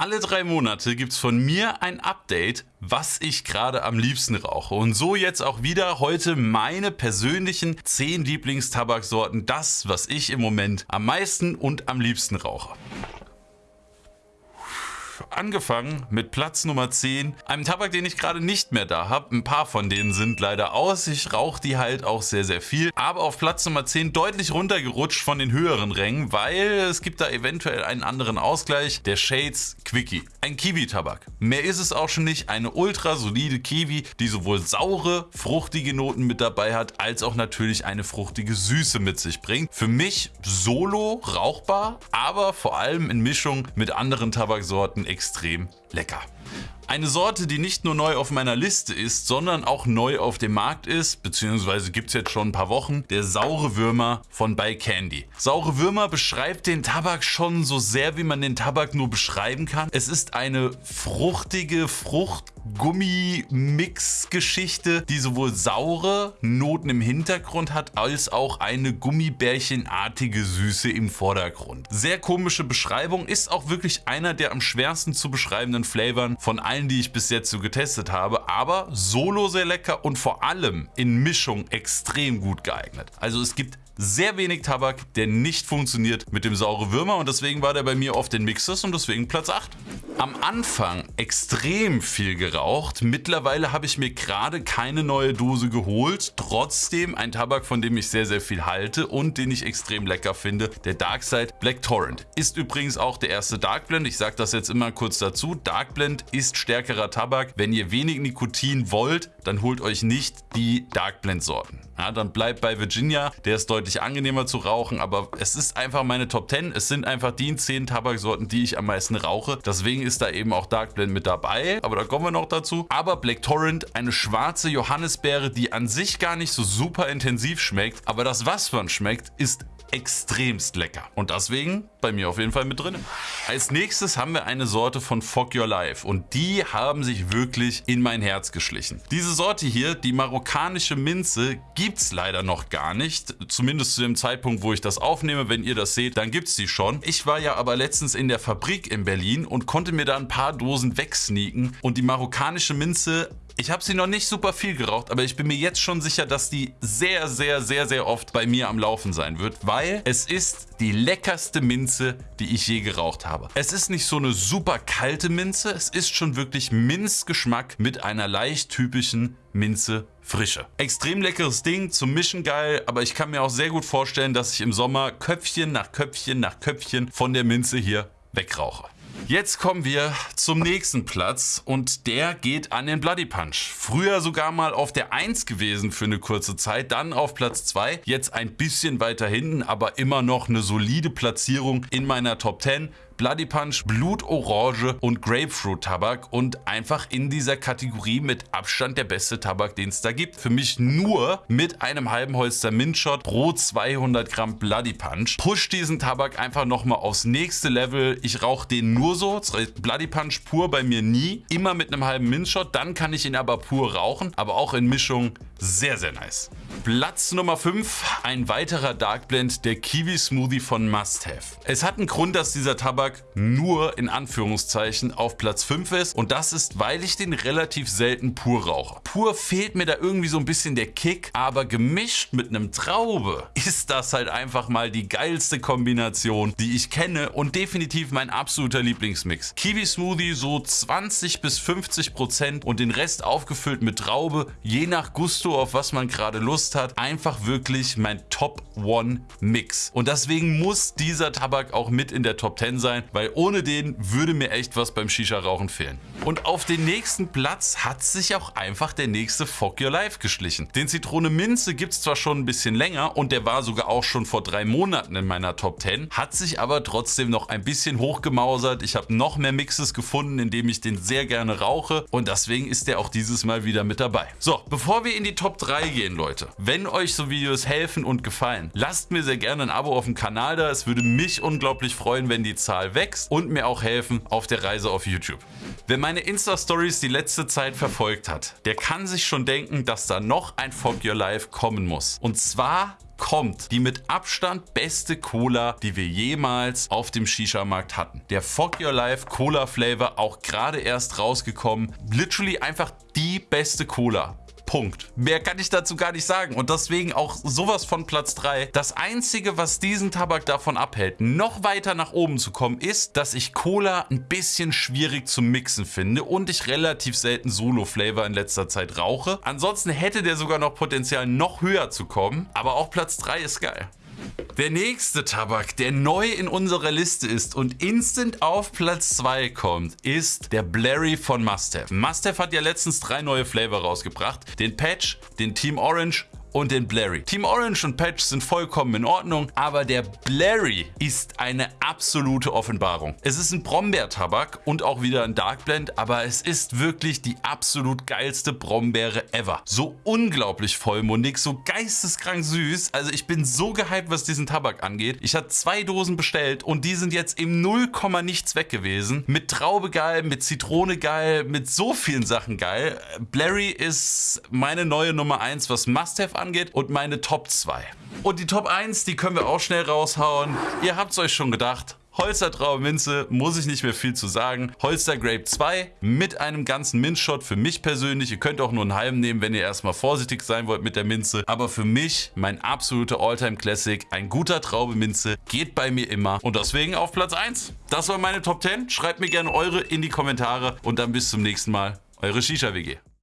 Alle drei Monate gibt es von mir ein Update, was ich gerade am liebsten rauche. Und so jetzt auch wieder heute meine persönlichen 10 Lieblingstabaksorten, das, was ich im Moment am meisten und am liebsten rauche angefangen mit Platz Nummer 10, einem Tabak, den ich gerade nicht mehr da habe. Ein paar von denen sind leider aus. Ich rauche die halt auch sehr, sehr viel. Aber auf Platz Nummer 10 deutlich runtergerutscht von den höheren Rängen, weil es gibt da eventuell einen anderen Ausgleich. Der Shades Quickie. Ein Kiwi-Tabak. Mehr ist es auch schon nicht. Eine ultra solide Kiwi, die sowohl saure, fruchtige Noten mit dabei hat, als auch natürlich eine fruchtige Süße mit sich bringt. Für mich solo rauchbar, aber vor allem in Mischung mit anderen Tabaksorten extrem lecker. Eine Sorte, die nicht nur neu auf meiner Liste ist, sondern auch neu auf dem Markt ist, beziehungsweise gibt es jetzt schon ein paar Wochen, der saure Würmer von By Candy. Saure Würmer beschreibt den Tabak schon so sehr, wie man den Tabak nur beschreiben kann. Es ist eine fruchtige Frucht-Gummi-Mix-Geschichte, die sowohl saure Noten im Hintergrund hat, als auch eine Gummibärchenartige Süße im Vordergrund. Sehr komische Beschreibung, ist auch wirklich einer der am schwersten zu beschreibenden Flavoren von allen, die ich bis jetzt so getestet habe, aber solo sehr lecker und vor allem in Mischung extrem gut geeignet. Also es gibt sehr wenig Tabak, der nicht funktioniert mit dem saure Würmer. Und deswegen war der bei mir oft in Mixes und deswegen Platz 8. Am Anfang extrem viel geraucht, mittlerweile habe ich mir gerade keine neue Dose geholt, trotzdem ein Tabak, von dem ich sehr sehr viel halte und den ich extrem lecker finde, der Darkside Black Torrent. Ist übrigens auch der erste Dark Blend, ich sage das jetzt immer kurz dazu, Dark Blend ist stärkerer Tabak, wenn ihr wenig Nikotin wollt, dann holt euch nicht die Dark Blend Sorten. Ja, dann bleibt bei Virginia, der ist deutlich angenehmer zu rauchen, aber es ist einfach meine Top 10. Es sind einfach die 10 Tabaksorten, die ich am meisten rauche. Deswegen ist da eben auch Dark Blend mit dabei, aber da kommen wir noch dazu. Aber Black Torrent, eine schwarze Johannisbeere, die an sich gar nicht so super intensiv schmeckt, aber das was man schmeckt, ist extremst lecker. Und deswegen bei mir auf jeden Fall mit drin. Als nächstes haben wir eine Sorte von Fog Your Life und die haben sich wirklich in mein Herz geschlichen. Diese Sorte hier, die marokkanische Minze, gibt es leider noch gar nicht. Zumindest zu dem Zeitpunkt, wo ich das aufnehme. Wenn ihr das seht, dann gibt es die schon. Ich war ja aber letztens in der Fabrik in Berlin und konnte mir da ein paar Dosen wegsneaken und die marokkanische Minze ich habe sie noch nicht super viel geraucht, aber ich bin mir jetzt schon sicher, dass die sehr, sehr, sehr, sehr oft bei mir am Laufen sein wird, weil es ist die leckerste Minze, die ich je geraucht habe. Es ist nicht so eine super kalte Minze, es ist schon wirklich Minzgeschmack mit einer leicht typischen Minze Frische. Extrem leckeres Ding, zum Mischen geil, aber ich kann mir auch sehr gut vorstellen, dass ich im Sommer Köpfchen nach Köpfchen nach Köpfchen von der Minze hier wegrauche. Jetzt kommen wir zum nächsten Platz und der geht an den Bloody Punch. Früher sogar mal auf der 1 gewesen für eine kurze Zeit, dann auf Platz 2, jetzt ein bisschen weiter hinten, aber immer noch eine solide Platzierung in meiner Top 10. Bloody Punch, Blutorange und Grapefruit Tabak und einfach in dieser Kategorie mit Abstand der beste Tabak, den es da gibt. Für mich nur mit einem halben Holster Mintshot pro 200 Gramm Bloody Punch. Push diesen Tabak einfach nochmal aufs nächste Level. Ich rauche den nur so, Bloody Punch pur bei mir nie. Immer mit einem halben Mintshot, dann kann ich ihn aber pur rauchen, aber auch in Mischung sehr, sehr nice. Platz Nummer 5, ein weiterer Dark Blend, der Kiwi Smoothie von Must Have. Es hat einen Grund, dass dieser Tabak nur in Anführungszeichen auf Platz 5 ist und das ist, weil ich den relativ selten pur rauche. Pur fehlt mir da irgendwie so ein bisschen der Kick, aber gemischt mit einem Traube ist das halt einfach mal die geilste Kombination, die ich kenne und definitiv mein absoluter Lieblingsmix. Kiwi Smoothie so 20 bis 50 Prozent und den Rest aufgefüllt mit Traube, je nach Gusto, auf was man gerade Lust hat, einfach wirklich mein Top One Mix. Und deswegen muss dieser Tabak auch mit in der Top 10 sein, weil ohne den würde mir echt was beim Shisha-Rauchen fehlen. Und auf den nächsten Platz hat sich auch einfach der nächste Fog Your Life geschlichen. Den Zitrone Minze gibt es zwar schon ein bisschen länger und der war sogar auch schon vor drei Monaten in meiner Top 10, hat sich aber trotzdem noch ein bisschen hochgemausert. Ich habe noch mehr Mixes gefunden, in dem ich den sehr gerne rauche und deswegen ist der auch dieses Mal wieder mit dabei. So, bevor wir in die Top 3 gehen, Leute, wenn euch so Videos helfen und gefallen, lasst mir sehr gerne ein Abo auf dem Kanal da. Es würde mich unglaublich freuen, wenn die Zahl wächst und mir auch helfen auf der Reise auf YouTube. Wer meine Insta-Stories die letzte Zeit verfolgt hat, der kann sich schon denken, dass da noch ein Fog Your Life kommen muss. Und zwar kommt die mit Abstand beste Cola, die wir jemals auf dem Shisha-Markt hatten. Der Fog Your Life Cola Flavor, auch gerade erst rausgekommen. Literally einfach die beste Cola. Punkt. Mehr kann ich dazu gar nicht sagen und deswegen auch sowas von Platz 3. Das einzige, was diesen Tabak davon abhält, noch weiter nach oben zu kommen, ist, dass ich Cola ein bisschen schwierig zum Mixen finde und ich relativ selten Solo-Flavor in letzter Zeit rauche. Ansonsten hätte der sogar noch Potenzial, noch höher zu kommen, aber auch Platz 3 ist geil. Der nächste Tabak, der neu in unserer Liste ist und instant auf Platz 2 kommt, ist der Blurry von Mustaf. Mustaf hat ja letztens drei neue Flavor rausgebracht. Den Patch, den Team Orange und den Blurry. Team Orange und Patch sind vollkommen in Ordnung, aber der Blurry ist eine absolute Offenbarung. Es ist ein Brombeertabak und auch wieder ein Dark Blend, aber es ist wirklich die absolut geilste Brombeere ever. So unglaublich vollmundig, so geisteskrank süß. Also ich bin so gehypt, was diesen Tabak angeht. Ich hatte zwei Dosen bestellt und die sind jetzt im 0, nichts weg gewesen. Mit Traube geil, mit Zitrone geil, mit so vielen Sachen geil. Blurry ist meine neue Nummer 1, was Must-Have angeht und meine Top 2. Und die Top 1, die können wir auch schnell raushauen. Ihr habt es euch schon gedacht. Holster Traubenminze, muss ich nicht mehr viel zu sagen. Holster Grape 2 mit einem ganzen Minzshot für mich persönlich. Ihr könnt auch nur einen halben nehmen, wenn ihr erstmal vorsichtig sein wollt mit der Minze. Aber für mich mein absoluter Alltime Classic. Ein guter Traube Minze geht bei mir immer. Und deswegen auf Platz 1. Das war meine Top 10. Schreibt mir gerne eure in die Kommentare. Und dann bis zum nächsten Mal. Eure Shisha WG.